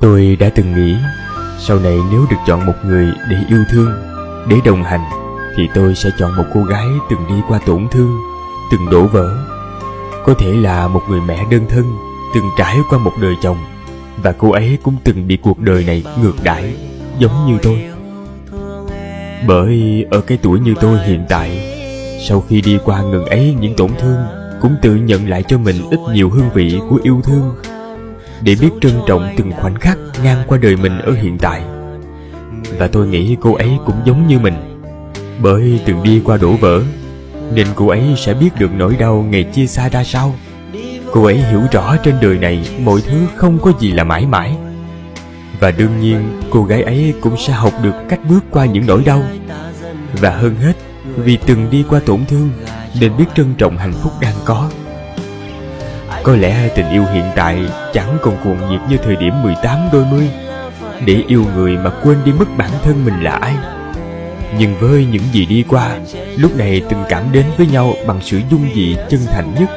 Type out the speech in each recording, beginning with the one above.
Tôi đã từng nghĩ, Sau này nếu được chọn một người để yêu thương, Để đồng hành, Thì tôi sẽ chọn một cô gái từng đi qua tổn thương, Từng đổ vỡ. Có thể là một người mẹ đơn thân, Từng trải qua một đời chồng, Và cô ấy cũng từng bị cuộc đời này ngược đãi, Giống như tôi. Bởi ở cái tuổi như tôi hiện tại, Sau khi đi qua ngần ấy những tổn thương, Cũng tự nhận lại cho mình ít nhiều hương vị của yêu thương để biết trân trọng từng khoảnh khắc ngang qua đời mình ở hiện tại. Và tôi nghĩ cô ấy cũng giống như mình. Bởi từng đi qua đổ vỡ, nên cô ấy sẽ biết được nỗi đau ngày chia xa ra sao. Cô ấy hiểu rõ trên đời này mọi thứ không có gì là mãi mãi. Và đương nhiên, cô gái ấy cũng sẽ học được cách bước qua những nỗi đau. Và hơn hết, vì từng đi qua tổn thương, nên biết trân trọng hạnh phúc đang có có lẽ tình yêu hiện tại chẳng còn cuồng nhiệt như thời điểm 18 đôi mươi. Để yêu người mà quên đi mất bản thân mình là ai? Nhưng với những gì đi qua, Lúc này tình cảm đến với nhau bằng sự dung dị chân thành nhất.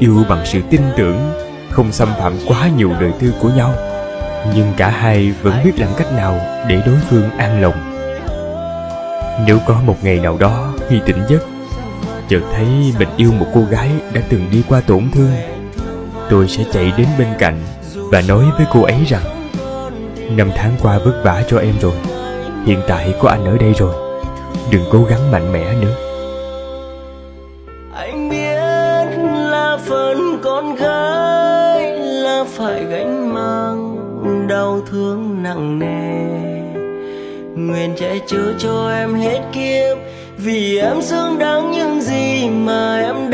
Yêu bằng sự tin tưởng, Không xâm phạm quá nhiều đời tư của nhau. Nhưng cả hai vẫn biết làm cách nào để đối phương an lòng. Nếu có một ngày nào đó khi tỉnh giấc, chợt thấy mình yêu một cô gái đã từng đi qua tổn thương tôi sẽ chạy đến bên cạnh và nói với cô ấy rằng, năm tháng qua vất vả cho em rồi, hiện tại có anh ở đây rồi, đừng cố gắng mạnh mẽ nữa. Anh biết là phần con gái là phải gánh mang đau thương nặng nề. Nguyện che chở cho em hết kiếp, vì em xứng đáng những gì mà em